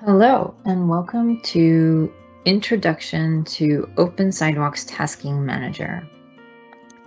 Hello and welcome to Introduction to Open Sidewalks Tasking Manager.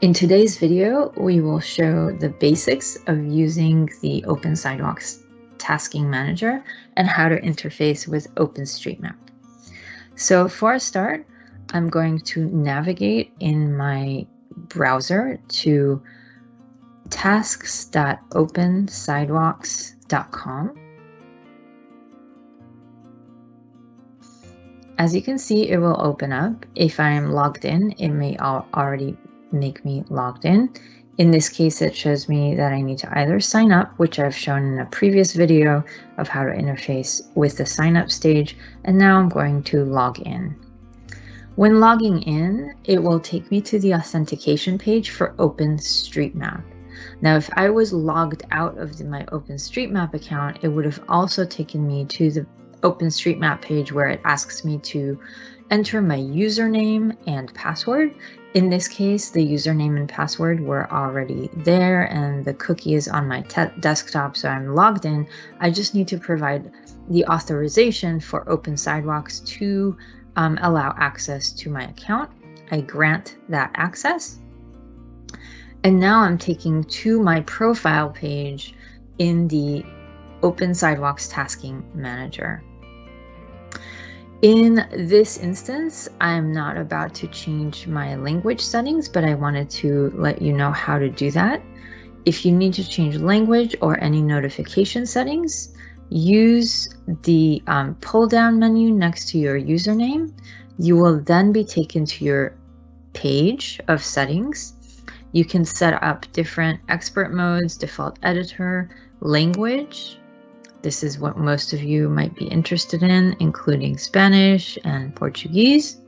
In today's video, we will show the basics of using the Open Sidewalks Tasking Manager and how to interface with OpenStreetMap. So for a start, I'm going to navigate in my browser to tasks.opensidewalks.com As you can see, it will open up. If I'm logged in, it may already make me logged in. In this case, it shows me that I need to either sign up, which I've shown in a previous video of how to interface with the sign up stage, and now I'm going to log in. When logging in, it will take me to the authentication page for OpenStreetMap. Now, if I was logged out of my OpenStreetMap account, it would have also taken me to the OpenStreetMap page where it asks me to enter my username and password. In this case, the username and password were already there and the cookie is on my desktop, so I'm logged in. I just need to provide the authorization for Open Sidewalks to um, allow access to my account. I grant that access. And now I'm taking to my profile page in the Open Sidewalks Tasking Manager. In this instance, I'm not about to change my language settings, but I wanted to let you know how to do that. If you need to change language or any notification settings, use the um, pull down menu next to your username. You will then be taken to your page of settings. You can set up different expert modes, default editor, language, this is what most of you might be interested in, including Spanish and Portuguese.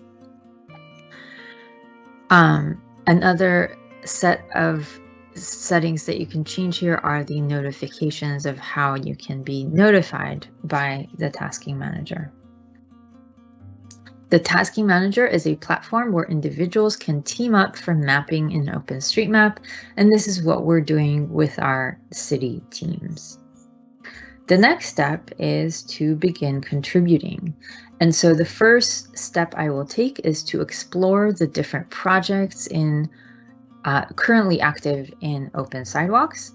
Um, another set of settings that you can change here are the notifications of how you can be notified by the tasking manager. The Tasking Manager is a platform where individuals can team up for mapping in OpenStreetMap, and this is what we're doing with our city teams. The next step is to begin contributing. And so the first step I will take is to explore the different projects in uh, currently active in Open Sidewalks.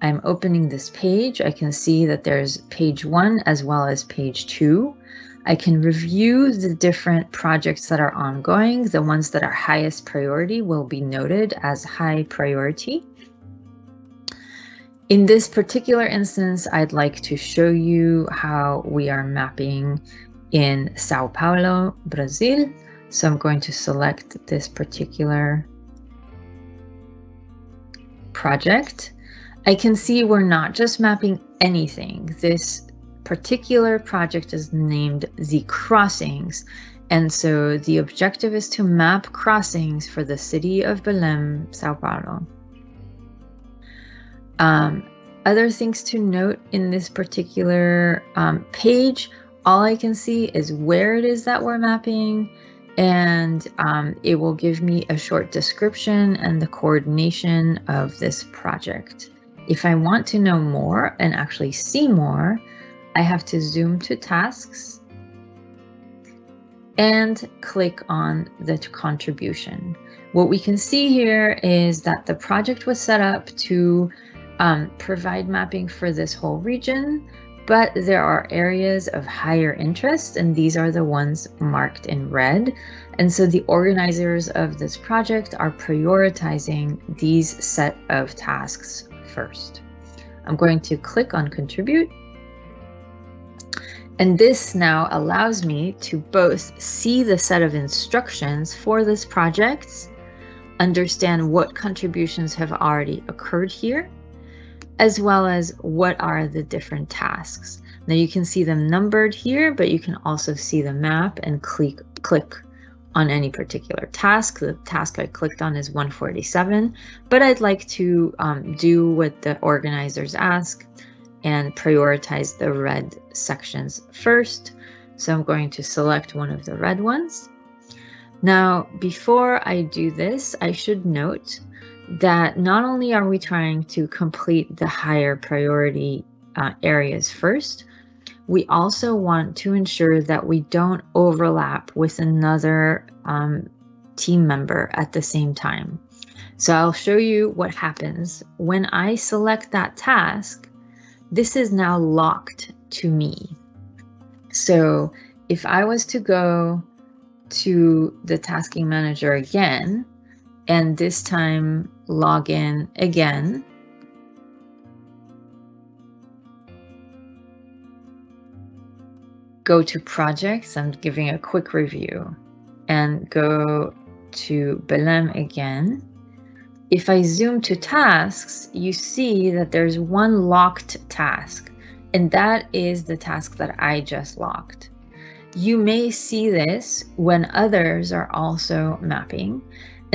I'm opening this page. I can see that there's page one as well as page two. I can review the different projects that are ongoing. The ones that are highest priority will be noted as high priority. In this particular instance, I'd like to show you how we are mapping in Sao Paulo, Brazil. So I'm going to select this particular project. I can see we're not just mapping anything. This particular project is named the crossings. And so the objective is to map crossings for the city of Belém, Sao Paulo. Um, other things to note in this particular um, page, all I can see is where it is that we're mapping and um, it will give me a short description and the coordination of this project. If I want to know more and actually see more, I have to zoom to tasks and click on the contribution. What we can see here is that the project was set up to um, provide mapping for this whole region, but there are areas of higher interest, and these are the ones marked in red. And so the organizers of this project are prioritizing these set of tasks first. I'm going to click on contribute. And this now allows me to both see the set of instructions for this project, understand what contributions have already occurred here, as well as what are the different tasks. Now you can see them numbered here, but you can also see the map and click, click on any particular task. The task I clicked on is 147, but I'd like to um, do what the organizers ask and prioritize the red sections first. So I'm going to select one of the red ones. Now, before I do this, I should note that not only are we trying to complete the higher priority uh, areas first, we also want to ensure that we don't overlap with another um, team member at the same time. So I'll show you what happens when I select that task. This is now locked to me. So if I was to go to the tasking manager again, and this time log in again, go to projects, I'm giving a quick review, and go to Belém again. If I zoom to tasks, you see that there's one locked task, and that is the task that I just locked. You may see this when others are also mapping.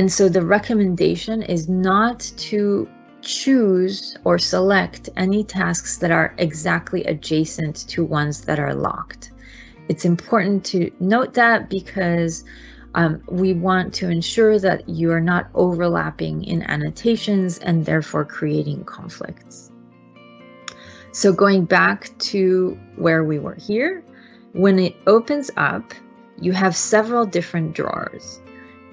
And so the recommendation is not to choose or select any tasks that are exactly adjacent to ones that are locked. It's important to note that because um, we want to ensure that you are not overlapping in annotations and therefore creating conflicts. So going back to where we were here, when it opens up, you have several different drawers.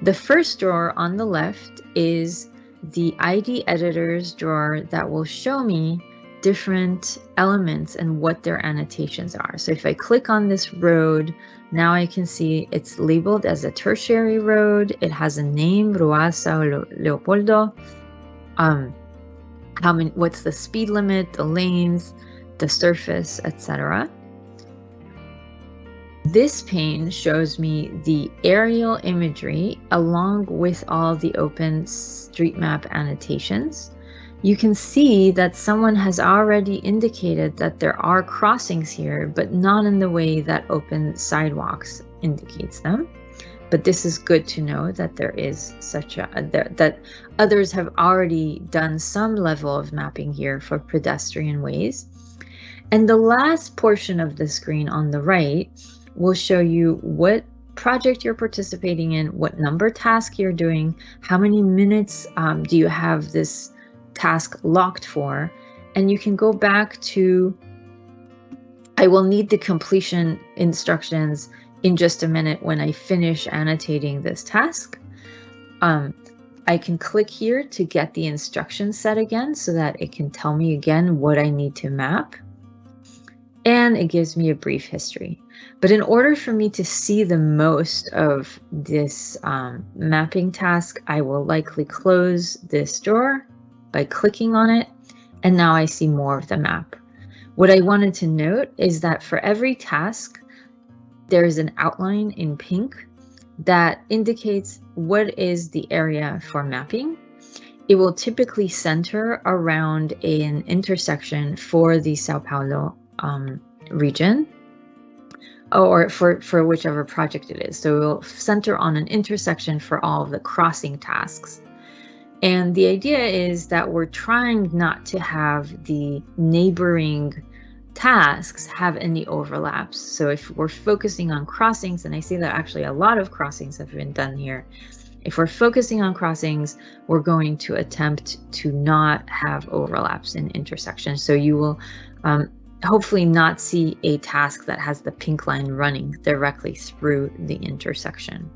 The first drawer on the left is the ID editors drawer that will show me different elements and what their annotations are. So if I click on this road, now I can see it's labeled as a tertiary road. It has a name, Ruasa Leopoldo. Um, how many, what's the speed limit, the lanes, the surface, etc. This pane shows me the aerial imagery along with all the open street map annotations. You can see that someone has already indicated that there are crossings here, but not in the way that Open Sidewalks indicates them. But this is good to know that there is such a, that others have already done some level of mapping here for pedestrian ways. And the last portion of the screen on the right will show you what project you're participating in, what number task you're doing, how many minutes um, do you have this task locked for, and you can go back to, I will need the completion instructions in just a minute when I finish annotating this task. Um, I can click here to get the instruction set again so that it can tell me again what I need to map. And it gives me a brief history. But in order for me to see the most of this um, mapping task, I will likely close this drawer by clicking on it. And now I see more of the map. What I wanted to note is that for every task, there is an outline in pink that indicates what is the area for mapping. It will typically center around an intersection for the Sao Paulo um, region or for, for whichever project it is. So we'll center on an intersection for all of the crossing tasks. And the idea is that we're trying not to have the neighboring tasks have any overlaps. So if we're focusing on crossings, and I see that actually a lot of crossings have been done here, if we're focusing on crossings, we're going to attempt to not have overlaps in intersections. So you will um, hopefully not see a task that has the pink line running directly through the intersection.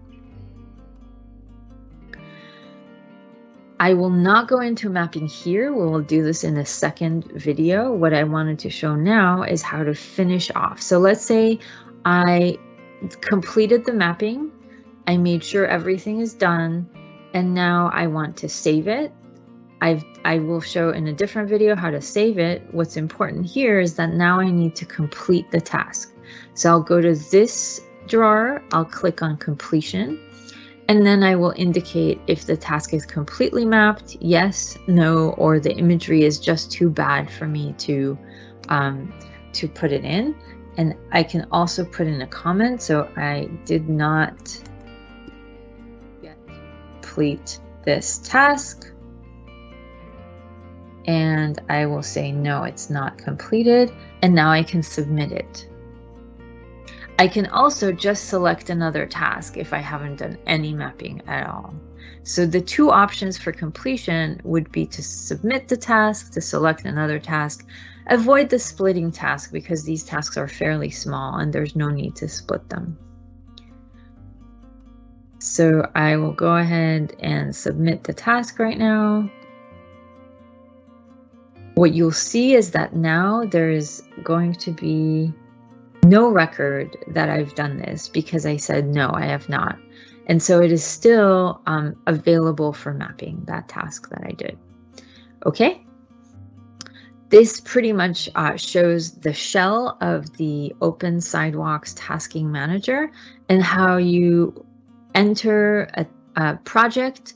I will not go into mapping here. We will do this in a second video. What I wanted to show now is how to finish off. So let's say I completed the mapping. I made sure everything is done. And now I want to save it. I've, I will show in a different video how to save it. What's important here is that now I need to complete the task. So I'll go to this drawer, I'll click on completion, and then I will indicate if the task is completely mapped, yes, no, or the imagery is just too bad for me to, um, to put it in. And I can also put in a comment. So I did not complete this task and I will say, no, it's not completed. And now I can submit it. I can also just select another task if I haven't done any mapping at all. So the two options for completion would be to submit the task, to select another task. avoid the splitting task because these tasks are fairly small and there's no need to split them. So I will go ahead and submit the task right now. What you'll see is that now there is going to be no record that I've done this because I said, no, I have not. And so it is still um, available for mapping that task that I did. Okay. This pretty much uh, shows the shell of the Open Sidewalks Tasking Manager and how you enter a, a project,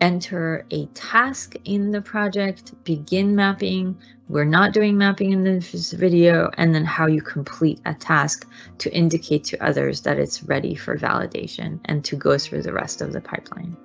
enter a task in the project, begin mapping. We're not doing mapping in this video, and then how you complete a task to indicate to others that it's ready for validation and to go through the rest of the pipeline.